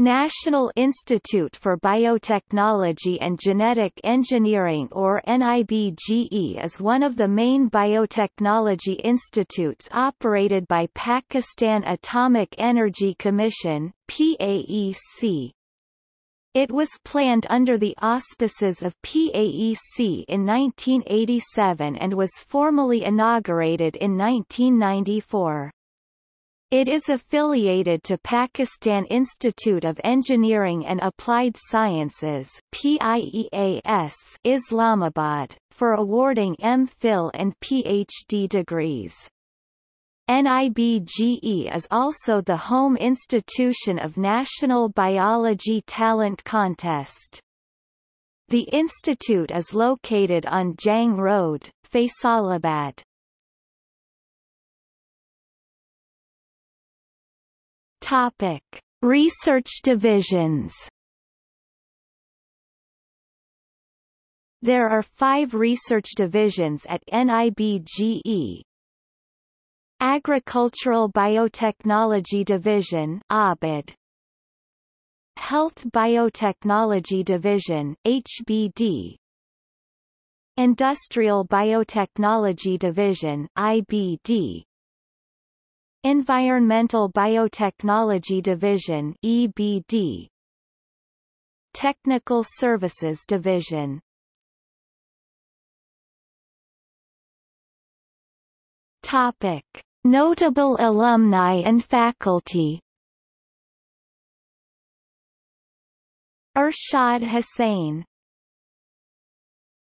National Institute for Biotechnology and Genetic Engineering or NIBGE is one of the main biotechnology institutes operated by Pakistan Atomic Energy Commission PAEC. It was planned under the auspices of PAEC in 1987 and was formally inaugurated in 1994. It is affiliated to Pakistan Institute of Engineering and Applied Sciences PIEAS Islamabad, for awarding M.Phil and Ph.D. degrees. NIBGE is also the home institution of National Biology Talent Contest. The institute is located on Jhang Road, Faisalabad. Topic: Research divisions. There are five research divisions at NIBGE. Agricultural Biotechnology Division ABID. Health Biotechnology Division HBD. Industrial Biotechnology Division IBD. Environmental Biotechnology Division EBD Technical Services Division. Topic. Notable alumni and faculty. Ershad Hussain